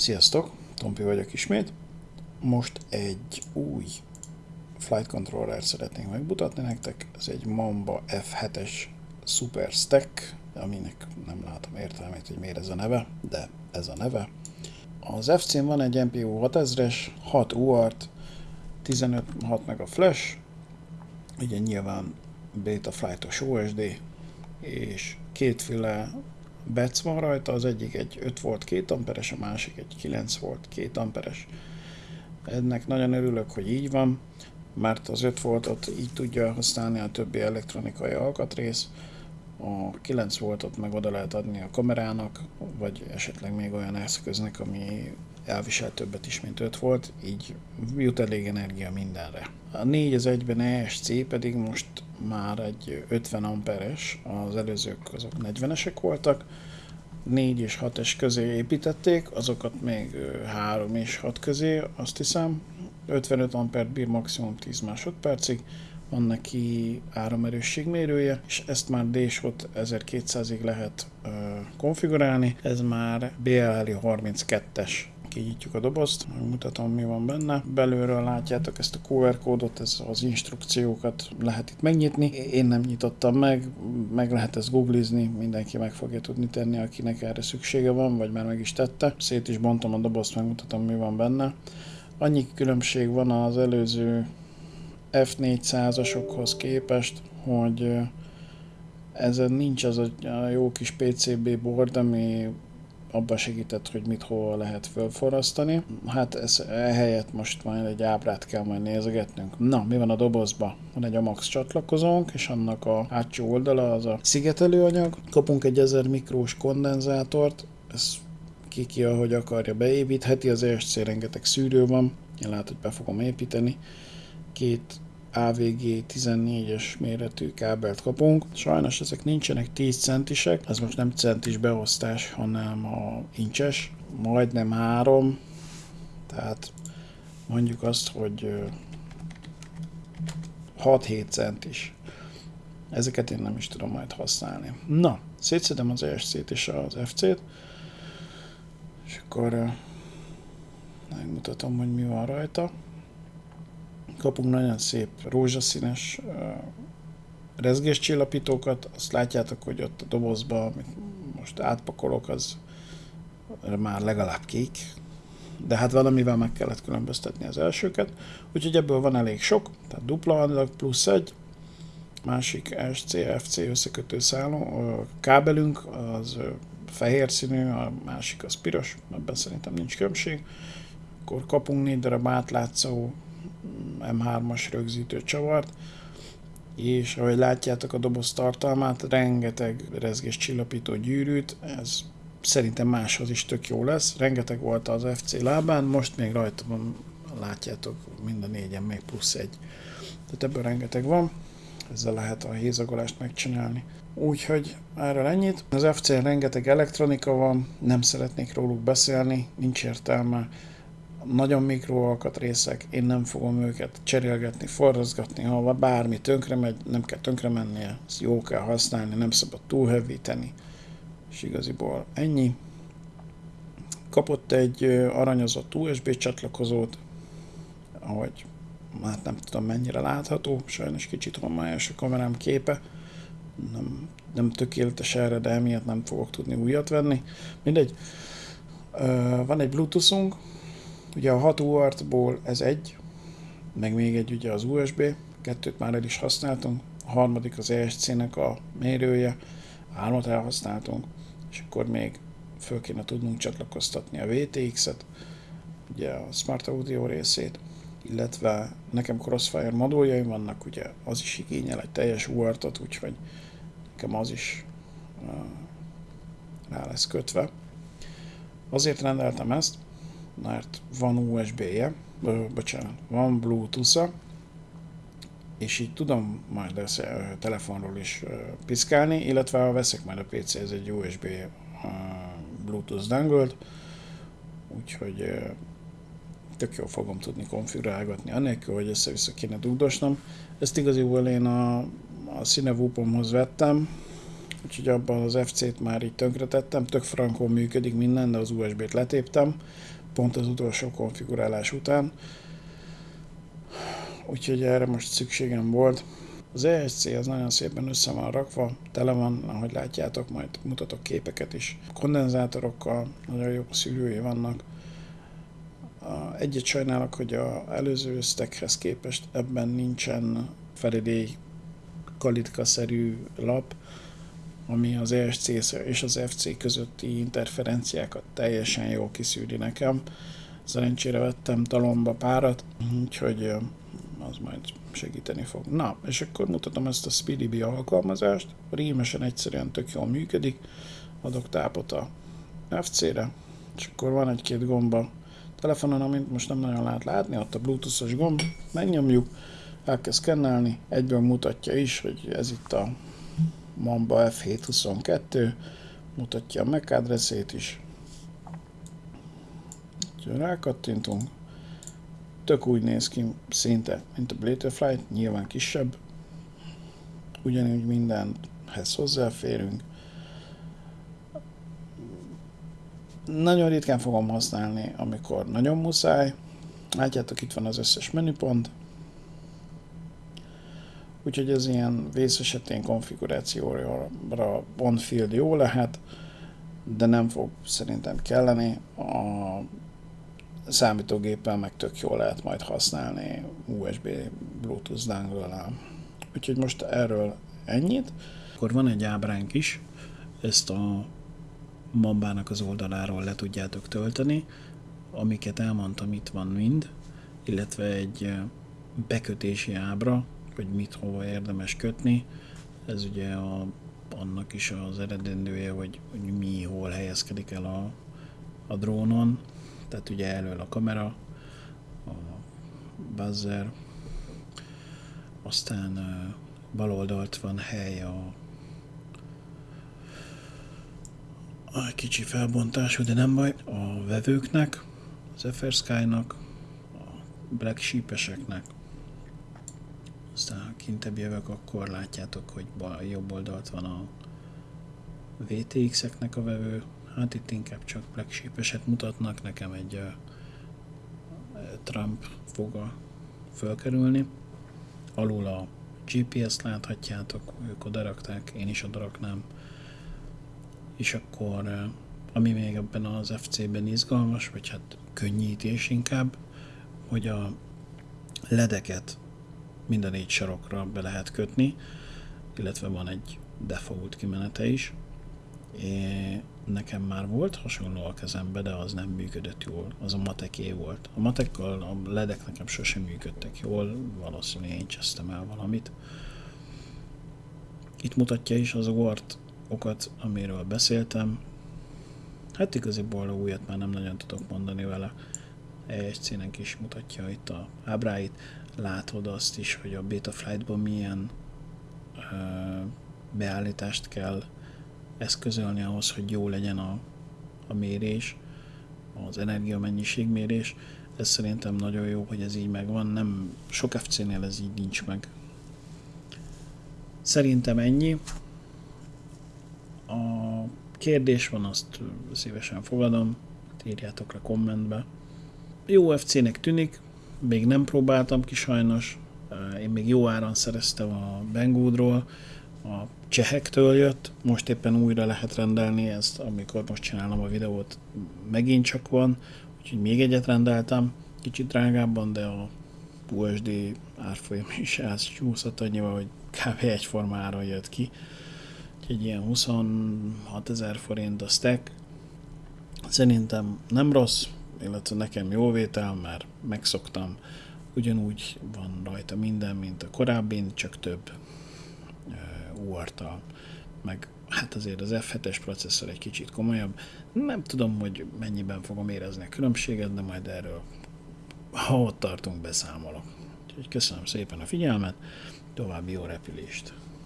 Sziasztok, Tompi vagyok ismét. Most egy új flight controller szeretnék megmutatni nektek. Ez egy Mamba F7-es Super Stack, aminek nem látom értelmét, hogy miért ez a neve, de ez a neve. Az FC-n van egy MPU 6000-es, 6 UART, 15 6 meg a flash, ugye nyilván Beta Flight-os OSD, és kétféle bec van rajta, az egyik egy 5 volt 2 amperes, a másik egy 9 volt 2 amperes. Ennek nagyon örülök, hogy így van, mert az 5 voltot így tudja használni a többi elektronikai alkatrész, a 9 voltot meg oda lehet adni a kamerának, vagy esetleg még olyan eszköznek, ami elvisel többet is, mint 5 volt, így jut elég energia mindenre. A 4 az egyben ESC pedig most már egy 50 amperes, az előzők azok 40-esek voltak, 4 és 6 es közé építették, azokat még 3 és 6 közé, azt hiszem, 55 ampert bír maximum 10 másodpercig, van neki áramerősségmérője, és ezt már DSHOT 1200-ig lehet uh, konfigurálni, ez már BLL 32-es kinyitjuk a dobozt, megmutatom mi van benne. Belülről látjátok ezt a QR kódot, ez az instrukciókat lehet itt megnyitni. Én nem nyitottam meg, meg lehet ezt googlizni, mindenki meg fogja tudni tenni, akinek erre szüksége van, vagy már meg is tette. Szét is bontom a dobozt, megmutatom mi van benne. Annyi különbség van az előző F400-asokhoz képest, hogy ezen nincs az a jó kis PCB board, ami abban segített, hogy mit hol lehet fölforrasztani. Hát ez ehelyett most majd egy ábrát kell majd nézegetnünk. Na, mi van a dobozba? Van egy AMAX csatlakozónk, és annak a hátsó oldala az a szigetelőanyag. Kapunk egy 1000 mikrós kondenzátort, ez ki ki, ahogy akarja beépítheti, az ESC rengeteg szűrő van, én lehet, hogy be fogom építeni. Két AVG 14-es méretű kábelt kapunk. Sajnos ezek nincsenek 10 centisek, ez most nem centis beosztás, hanem a incses, majdnem 3, tehát mondjuk azt, hogy 6-7 centis. Ezeket én nem is tudom majd használni. Na, szétszedem az ESC-t és az FC-t, és akkor megmutatom, hogy mi van rajta kapunk nagyon szép rózsaszínes rezgéscsillapítókat, azt látjátok, hogy ott a dobozba, amit most átpakolok, az már legalább kék, de hát valamivel meg kellett különböztetni az elsőket, úgyhogy ebből van elég sok, tehát dupla adag plusz egy, másik SCFC összekötő szálló, a kábelünk az fehér színű, a másik az piros, ebben szerintem nincs különbség, akkor kapunk négy darab átlátszó M3-as rögzítő csavart, és ahogy látjátok a doboz tartalmát, rengeteg rezgés csillapító gyűrűt, ez szerintem máshoz is tök jó lesz. Rengeteg volt az FC lábán, most még rajta van, látjátok, mind a négyen még plusz egy. Tehát ebből rengeteg van, ezzel lehet a hézagolást megcsinálni. Úgyhogy erről ennyit. Az FC-n rengeteg elektronika van, nem szeretnék róluk beszélni, nincs értelme nagyon mikro alkatrészek, én nem fogom őket cserélgetni, forrazgatni, ha bármi tönkre megy, nem kell tönkre mennie, ezt jó kell használni, nem szabad túlhevíteni, és igaziból ennyi. Kapott egy aranyozott USB csatlakozót, ahogy hát nem tudom mennyire látható, sajnos kicsit homályos a kamerám képe, nem, nem tökéletes erre, de emiatt nem fogok tudni újat venni. Mindegy, van egy bluetoothunk, Ugye a 6 UART-ból ez egy, meg még egy ugye az USB, kettőt már el is használtunk, a harmadik az ESC-nek a mérője, hármat elhasználtunk, és akkor még föl kéne tudnunk csatlakoztatni a VTX-et, ugye a Smart Audio részét, illetve nekem Crossfire moduljaim vannak, ugye az is igényel egy teljes UART-ot, úgyhogy nekem az is uh, rá lesz kötve. Azért rendeltem ezt, mert van USB-je, bocsánat, van Bluetooth-a, és így tudom majd ezt telefonról is piszkálni, illetve ha veszek majd a PC, ez egy USB Bluetooth dongle úgyhogy tök jól fogom tudni konfigurálgatni, anélkül, hogy össze-vissza kéne dugdosnom. Ezt igaziból én a, a Cinewhoopomhoz vettem, úgyhogy abban az FC-t már így tönkretettem, tök frankon működik minden, de az USB-t letéptem, pont az utolsó konfigurálás után, úgyhogy erre most szükségem volt. Az ESC az nagyon szépen össze van rakva, tele van, ahogy látjátok, majd mutatok képeket is. Kondenzátorokkal nagyon jó szűrői vannak. Egyet sajnálok, hogy a előző stackhez képest ebben nincsen felidély kalitka-szerű lap, ami az ESC és az FC közötti interferenciákat teljesen jól kiszűri nekem. Szerencsére vettem talomba párat, úgyhogy az majd segíteni fog. Na, és akkor mutatom ezt a SpeedyBee alkalmazást, rémesen egyszerűen tök jól működik, adok tápot a FC-re, és akkor van egy-két gomba telefonon, amit most nem nagyon lehet látni, ott a bluetooth-os gomb, megnyomjuk, elkezd szkennelni, egyből mutatja is, hogy ez itt a Mamba F722, mutatja a MAC adresszét is. Úgyhogy rákattintunk, tök úgy néz ki szinte, mint a Blatterfly, nyilván kisebb, ugyanúgy mindenhez hozzáférünk. Nagyon ritkán fogom használni, amikor nagyon muszáj. Látjátok, itt van az összes menüpont. Úgyhogy ez ilyen vész esetén konfigurációra on-field jó lehet, de nem fog szerintem kelleni. A számítógéppel meg tök jól lehet majd használni USB Bluetooth dongle Úgyhogy most erről ennyit. Akkor van egy ábránk is, ezt a mambának az oldaláról le tudjátok tölteni, amiket elmondtam itt van mind, illetve egy bekötési ábra, hogy mit hova érdemes kötni. Ez ugye a, annak is az eredendője, hogy, hogy mi hol helyezkedik el a, a drónon, tehát ugye elől a kamera, a buzzer, aztán bal oldalt van hely a, a kicsi felbontású, de nem baj, a vevőknek, az FR Sky-nak, a Black Sheep-eseknek, aztán ha kintebb jövök, akkor látjátok, hogy bal, jobb oldalt van a VTX-eknek a vevő, Hát itt inkább csak Black Sheep-eset mutatnak, nekem egy uh, Trump fog fölkerülni. Alul a GPS-t láthatjátok, ők oda rakták, én is oda raknám. És akkor, uh, ami még ebben az FC-ben izgalmas, vagy hát könnyítés inkább, hogy a ledeket minden négy sarokra be lehet kötni, illetve van egy default kimenete is. É, nekem már volt hasonló a kezembe, de az nem működött jól. Az a mateké volt. A matekkal a ledek nekem sosem működtek jól, valószínűleg én csesztem el valamit. Itt mutatja is az OART okat, amiről beszéltem. Hát igaziból újat már nem nagyon tudok mondani vele. ESC-nek is mutatja itt a ábráit. Látod azt is, hogy a Betaflight-ban milyen beállítást kell eszközölni ahhoz, hogy jó legyen a, a mérés, az energiamennyiségmérés. Ez szerintem nagyon jó, hogy ez így megvan, nem sok FC-nél ez így nincs meg. Szerintem ennyi. A kérdés van, azt szívesen fogadom, írjátok le kommentbe. Jó FC-nek tűnik, még nem próbáltam ki sajnos, én még jó áron szereztem a Banggoodról, a csehektől jött, most éppen újra lehet rendelni ezt, amikor most csinálom a videót, megint csak van, úgyhogy még egyet rendeltem, kicsit drágábban, de a USD árfolyam is csúszott annyival, hogy kb. egyforma áron jött ki. Úgyhogy ilyen 26 ezer forint a stack. Szerintem nem rossz, illetve nekem jó vétel, mert megszoktam. Ugyanúgy van rajta minden, mint a korábbi, csak több uart meg hát azért az F7-es processzor egy kicsit komolyabb. Nem tudom, hogy mennyiben fogom érezni a különbséget, de majd erről, ha ott tartunk, beszámolok. Úgyhogy köszönöm szépen a figyelmet, további jó repülést!